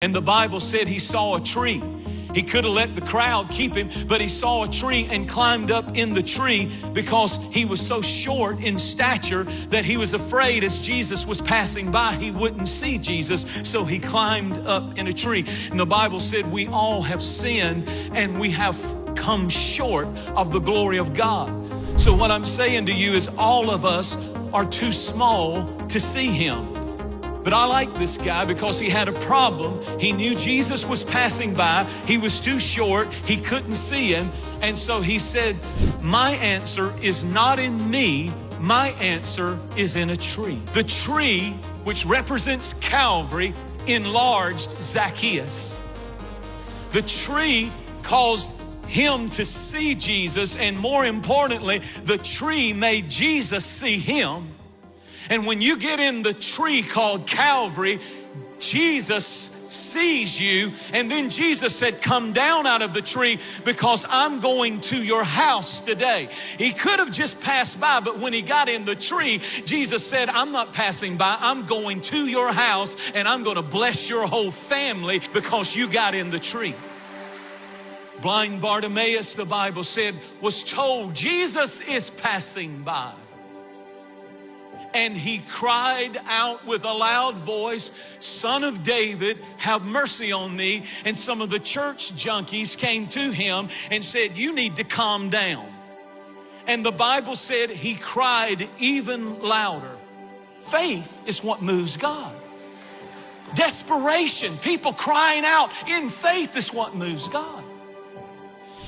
And the Bible said he saw a tree. He could have let the crowd keep him, but he saw a tree and climbed up in the tree because he was so short in stature that he was afraid as Jesus was passing by, he wouldn't see Jesus. So he climbed up in a tree. And the Bible said, We all have sinned and we have come short of the glory of God. So, what I'm saying to you is, all of us are too small to see him. But I like this guy because he had a problem. He knew Jesus was passing by. He was too short. He couldn't see him. And so he said, My answer is not in me. My answer is in a tree. The tree, which represents Calvary, enlarged Zacchaeus. The tree caused him to see Jesus, and more importantly, the tree made Jesus see him. And when you get in the tree called Calvary, Jesus sees you. And then Jesus said, Come down out of the tree because I'm going to your house today. He could have just passed by, but when he got in the tree, Jesus said, I'm not passing by, I'm going to your house and I'm going to bless your whole family because you got in the tree. Blind Bartimaeus, the Bible said, was told Jesus is passing by and he cried out with a loud voice, Son of David, have mercy on me. And some of the church junkies came to him and said, You need to calm down. And the Bible said he cried even louder. Faith is what moves God. Desperation, people crying out in faith is what moves God.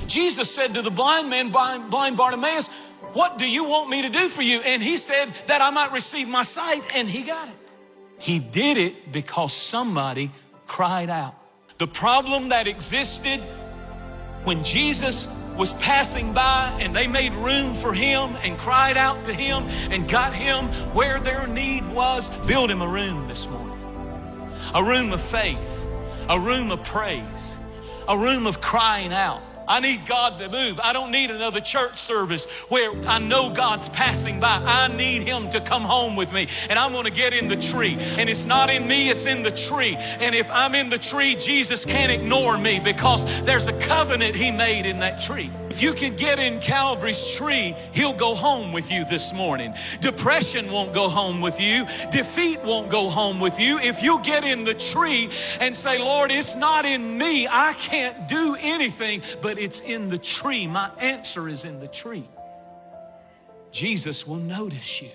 Jesus said to the blind man, blind Bartimaeus, what do you want me to do for you? And he said that I might receive my sight, and he got it. He did it because somebody cried out. The problem that existed when Jesus was passing by and they made room for him and cried out to him and got him where their need was, build him a room this morning. A room of faith, a room of praise, a room of crying out. I need God to move. I don't need another church service where I know God's passing by. I need Him to come home with me. And I'm going to get in the tree. And it's not in me, it's in the tree. And if I'm in the tree, Jesus can't ignore me because there's a covenant He made in that tree. If you can get in Calvary's tree, He'll go home with you this morning. Depression won't go home with you. Defeat won't go home with you. If you get in the tree and say, Lord, it's not in me. I can't do anything, but it's in the tree. My answer is in the tree. Jesus will notice you.